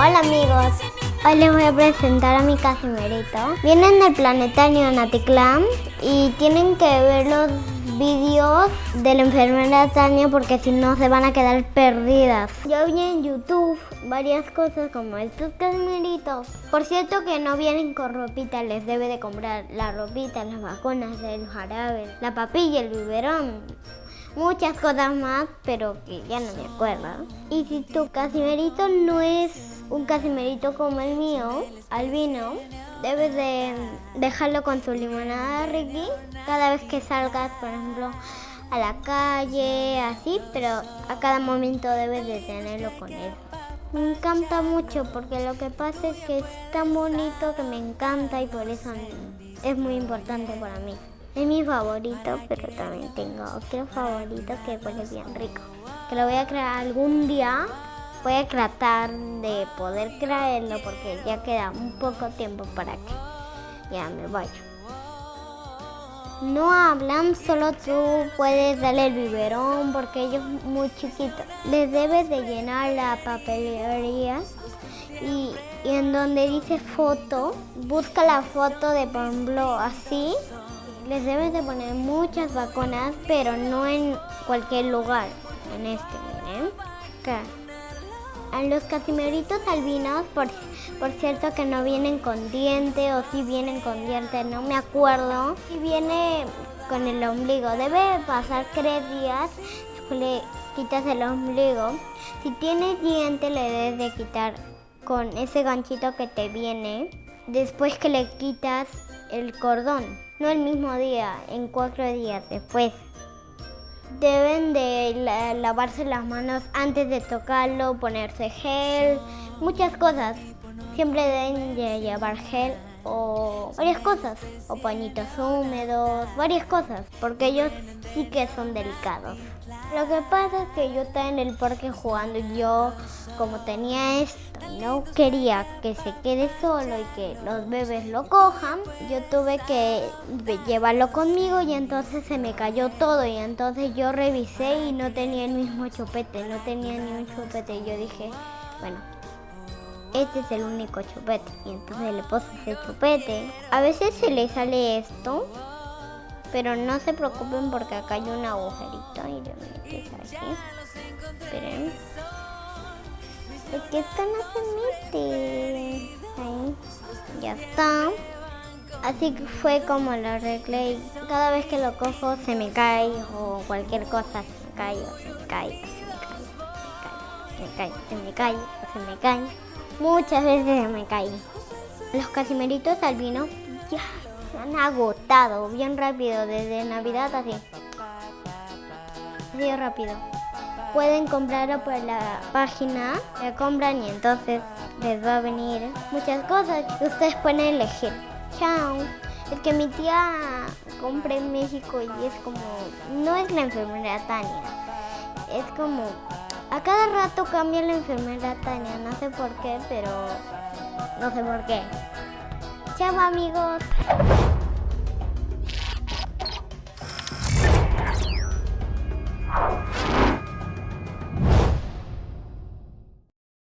Hola amigos, hoy les voy a presentar a mi casimerito. Vienen del planetario Naticlam y tienen que ver los vídeos de la enfermera Tania porque si no se van a quedar perdidas. Yo vi en YouTube varias cosas como estos casimeritos. Por cierto que no vienen con ropita, les debe de comprar la ropita, las vacunas, el jarabe, la papilla, el biberón muchas cosas más, pero que ya no me acuerdo. Y si tu casimerito no es un casimerito como el mío, albino, debes de dejarlo con su limonada Ricky cada vez que salgas, por ejemplo, a la calle, así, pero a cada momento debes de tenerlo con él. Me encanta mucho porque lo que pasa es que es tan bonito que me encanta y por eso es muy importante para mí. Es mi favorito, pero también tengo otro favorito que huele bien rico. Que lo voy a crear algún día. Voy a tratar de poder creerlo porque ya queda un poco tiempo para que ya me vaya. No hablan, solo tú puedes darle el biberón porque ellos muy chiquitos. Les debes de llenar la papelería y, y en donde dice foto, busca la foto de por ejemplo así les debes de poner muchas vacunas, pero no en cualquier lugar. En este, miren. Acá. A los casimeritos albinos, por, por cierto que no vienen con diente o si vienen con diente, no me acuerdo. Si viene con el ombligo, debe pasar tres días, le quitas el ombligo. Si tienes diente le debes de quitar con ese ganchito que te viene, después que le quitas el cordón no el mismo día, en cuatro días después. Deben de lavarse las manos antes de tocarlo, ponerse gel, muchas cosas. Siempre deben de llevar gel o varias cosas, o pañitos húmedos, varias cosas, porque ellos sí que son delicados. Lo que pasa es que yo estaba en el parque jugando y yo, como tenía esto, no quería que se quede solo y que los bebés lo cojan, yo tuve que llevarlo conmigo y entonces se me cayó todo y entonces yo revisé y no tenía el mismo chupete, no tenía ni un chupete y yo dije, bueno, este es el único chupete. Y entonces le puse ese chupete. A veces se le sale esto, pero no se preocupen porque acá hay un agujerito y le metes aquí. Esperen. Es que esto no se mete. Ahí. Ya está. Así que fue como lo arreglé cada vez que lo cojo se me cae o cualquier cosa se me cae o se me cae o se me cae, se me cae, se me cae, se me cae. Muchas veces me caí. Los casimeritos albinos ya se han agotado bien rápido desde Navidad así. Así rápido. Pueden comprarlo por la página, la compran y entonces les va a venir muchas cosas ustedes pueden elegir. Chao. Es que mi tía compra en México y es como, no es la enfermera Tania, es como a cada rato cambia la enfermera Tania, no sé por qué, pero no sé por qué. Chao amigos.